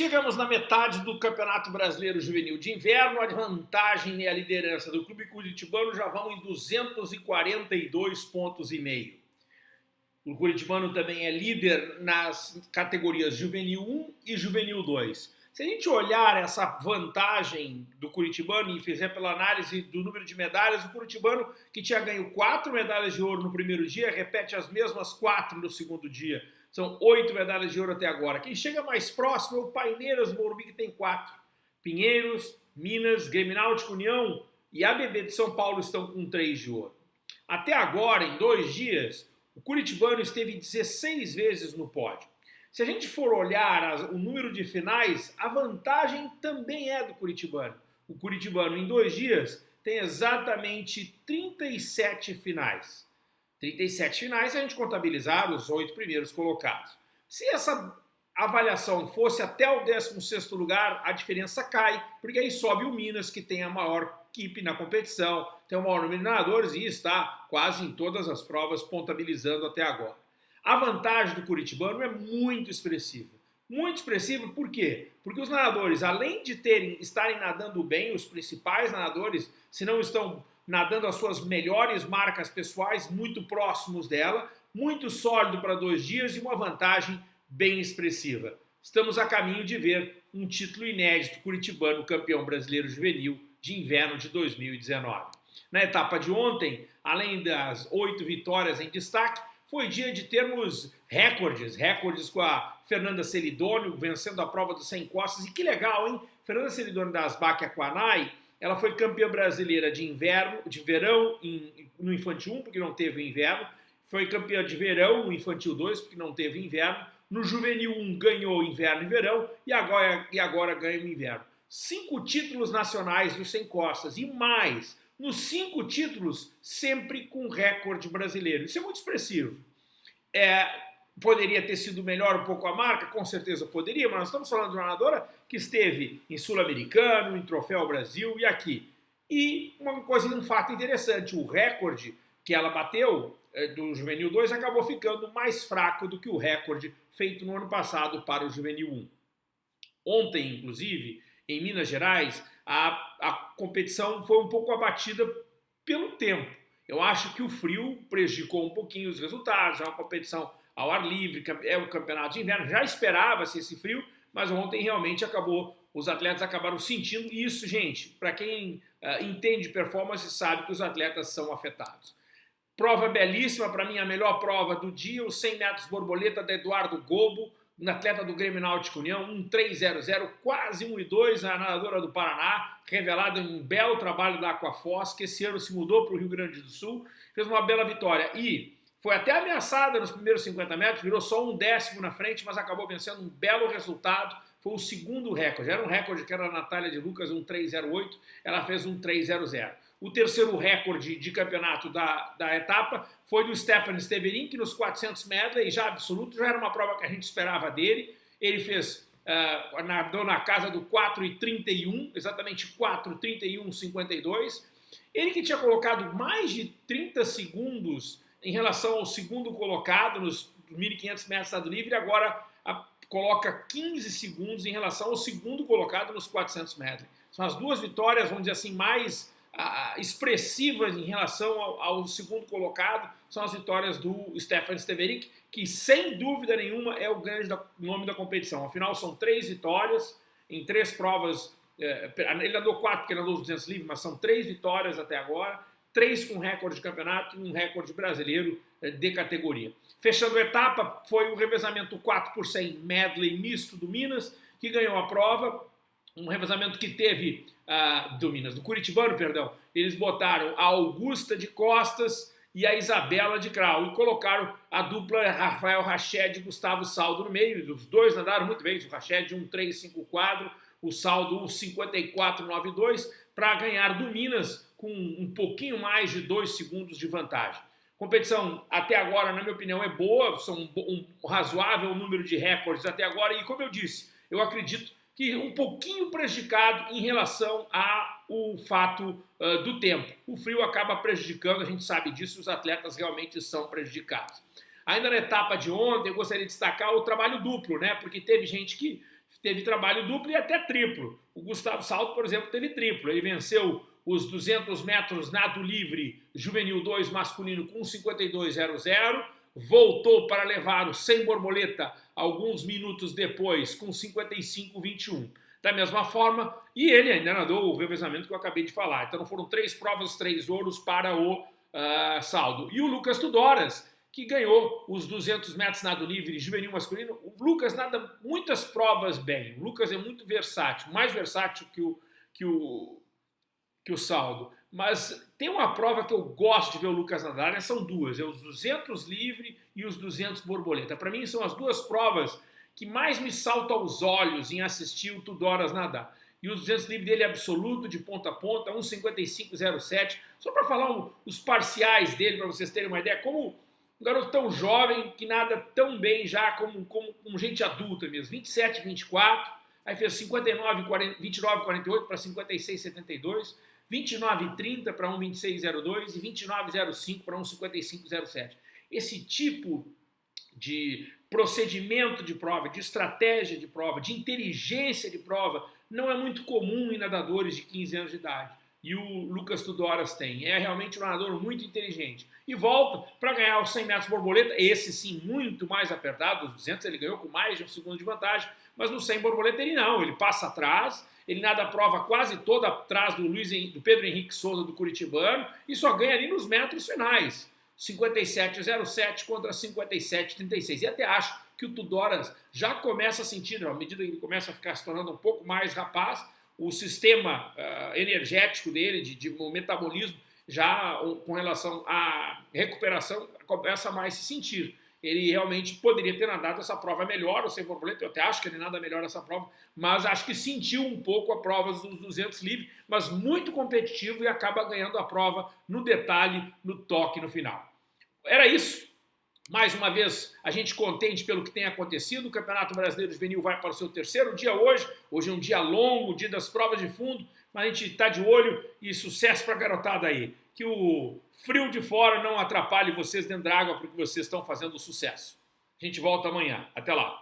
Chegamos na metade do Campeonato Brasileiro Juvenil de Inverno, a vantagem e a liderança do Clube Curitibano já vão em 242 pontos e meio. O Curitibano também é líder nas categorias Juvenil 1 e Juvenil 2. Se a gente olhar essa vantagem do Curitibano e fizer pela análise do número de medalhas, o Curitibano, que tinha ganho quatro medalhas de ouro no primeiro dia, repete as mesmas quatro no segundo dia. São oito medalhas de ouro até agora. Quem chega mais próximo é o Paineiras Morumbi, que tem quatro. Pinheiros, Minas, Grêmio Náutico, União e ABB de São Paulo estão com três de ouro. Até agora, em dois dias, o Curitibano esteve 16 vezes no pódio. Se a gente for olhar o número de finais, a vantagem também é do Curitibano. O Curitibano, em dois dias, tem exatamente 37 finais. 37 finais se a gente contabilizar os oito primeiros colocados. Se essa avaliação fosse até o 16º lugar, a diferença cai, porque aí sobe o Minas, que tem a maior equipe na competição, tem o maior número de nadadores e está quase em todas as provas contabilizando até agora. A vantagem do Curitibano é muito expressiva. Muito expressiva por quê? Porque os nadadores, além de terem estarem nadando bem, os principais nadadores, se não estão nadando as suas melhores marcas pessoais, muito próximos dela, muito sólido para dois dias e uma vantagem bem expressiva. Estamos a caminho de ver um título inédito curitibano campeão brasileiro juvenil de inverno de 2019. Na etapa de ontem, além das oito vitórias em destaque, foi dia de termos recordes, recordes com a Fernanda Celidônio vencendo a prova dos 100 costas. E que legal, hein? Fernanda Celidônio da Asbac Aquanai, ela foi campeã brasileira de inverno, de verão em, no Infantil 1, porque não teve inverno. Foi campeã de verão no Infantil 2, porque não teve inverno. No Juvenil 1 ganhou inverno e verão e agora, e agora ganha o inverno. Cinco títulos nacionais dos 100 costas e mais nos cinco títulos, sempre com recorde brasileiro. Isso é muito expressivo. É, poderia ter sido melhor um pouco a marca? Com certeza poderia, mas nós estamos falando de uma nadadora que esteve em Sul-Americano, em Troféu Brasil e aqui. E uma coisa, um fato interessante, o recorde que ela bateu é, do Juvenil 2 acabou ficando mais fraco do que o recorde feito no ano passado para o Juvenil 1. Ontem, inclusive, em Minas Gerais, a, a competição foi um pouco abatida pelo tempo. Eu acho que o frio prejudicou um pouquinho os resultados, é uma competição ao ar livre, é um campeonato de inverno, já esperava-se esse frio, mas ontem realmente acabou, os atletas acabaram sentindo isso, gente, para quem uh, entende performance sabe que os atletas são afetados. Prova belíssima, para mim a melhor prova do dia, os 100 metros borboleta da Eduardo Gobo, um atleta do Grêmio Náutico União, 1.300, quase 1.2, a nadadora do Paraná, revelada em um belo trabalho da Aquafoz, que esse ano se mudou para o Rio Grande do Sul, fez uma bela vitória. E foi até ameaçada nos primeiros 50 metros, virou só um décimo na frente, mas acabou vencendo um belo resultado, foi o segundo recorde, era um recorde que era a Natália de Lucas, um 308, ela fez um 300. O terceiro recorde de campeonato da, da etapa foi do Stefan Steverin, que nos 400 medley, já absoluto, já era uma prova que a gente esperava dele. Ele fez, uh, nadou na casa do 4,31, exatamente 4,31,52. Ele que tinha colocado mais de 30 segundos em relação ao segundo colocado nos 1.500 metros estado livre, agora a, coloca 15 segundos em relação ao segundo colocado nos 400 metros. São as duas vitórias, vamos dizer assim, mais expressivas em relação ao, ao, segundo colocado são as vitórias do Stefan Steverick, que sem dúvida nenhuma é o grande da, nome da competição. Afinal, são três vitórias em três provas. É, ele andou quatro, porque ele andou os 200 livres, mas são três vitórias até agora, três com recorde de campeonato e um recorde brasileiro é, de categoria. Fechando a etapa, foi o revezamento 4 por 100 medley misto do Minas, que ganhou a prova, um revezamento que teve uh, do Minas, do Curitibano, perdão, eles botaram a Augusta de Costas e a Isabela de Grau e colocaram a dupla Rafael Rached e Gustavo Saldo no meio. Os dois nadaram muito bem, o Rached 1,354, o Saldo 1,5492 para ganhar do Minas com um pouquinho mais de dois segundos de vantagem. Competição até agora, na minha opinião, é boa, são um, um razoável número de recordes até agora e como eu disse, eu acredito que um pouquinho prejudicado em relação ao fato uh, do tempo. O frio acaba prejudicando, a gente sabe disso, os atletas realmente são prejudicados. Ainda na etapa de ontem, eu gostaria de destacar o trabalho duplo, né? Porque teve gente que teve trabalho duplo e até triplo. O Gustavo Salto, por exemplo, teve triplo. Ele venceu os 200 metros nado livre juvenil 2 masculino com 52,00, voltou para levar o sem borboleta alguns minutos depois com 55,21. Da mesma forma, e ele ainda nadou o revezamento que eu acabei de falar. Então foram três provas, três ouros para o uh, saldo. E o Lucas Tudoras, que ganhou os 200 metros nado livre juvenil masculino. O Lucas nada muitas provas bem. O Lucas é muito versátil, mais versátil que o, que o, que o saldo. Mas tem uma prova que eu gosto de ver o Lucas nadar, né? são duas, é os 200 livre e os 200 borboleta. Para mim são as duas provas que mais me saltam aos olhos em assistir o Tudoras nadar. E os 200 livre dele é absoluto, de ponta a ponta, 1,55,07. Só para falar os parciais dele, para vocês terem uma ideia, como um garoto tão jovem, que nada tão bem já como, como, como gente adulta mesmo, 27, 24, aí fez 59, 40, 29, 48 para 56, 72, 29, 30 para 1,26,02 e 29,05 para 1,55,07. Esse tipo de procedimento de prova, de estratégia de prova, de inteligência de prova, não é muito comum em nadadores de 15 anos de idade e o Lucas Tudoras tem. É realmente um nadador muito inteligente. E volta para ganhar os 100 metros borboleta, esse sim muito mais apertado, os 200 ele ganhou com mais de um segundo de vantagem, mas no 100 borboleta ele não, ele passa atrás, ele nada a prova quase toda atrás do, Luiz, do Pedro Henrique Souza do Curitibano e só ganha ali nos metros finais. 57,07 contra 57,36. E até acho que o Tudoras já começa a sentir, à medida que ele começa a ficar se tornando um pouco mais rapaz, o sistema uh, energético dele, de, de metabolismo, já com relação à recuperação, começa a mais se sentir. Ele realmente poderia ter nadado essa prova melhor, ou sem borboleta, eu até acho que ele nada melhor essa prova, mas acho que sentiu um pouco a prova dos 200 livre, mas muito competitivo e acaba ganhando a prova no detalhe, no toque no final. Era isso. Mais uma vez, a gente contente pelo que tem acontecido. O Campeonato Brasileiro Juvenil vai para o seu terceiro dia hoje. Hoje é um dia longo, dia das provas de fundo, mas a gente está de olho e sucesso para a garotada aí. Que o frio de fora não atrapalhe vocês dentro da água, porque vocês estão fazendo sucesso. A gente volta amanhã. Até lá.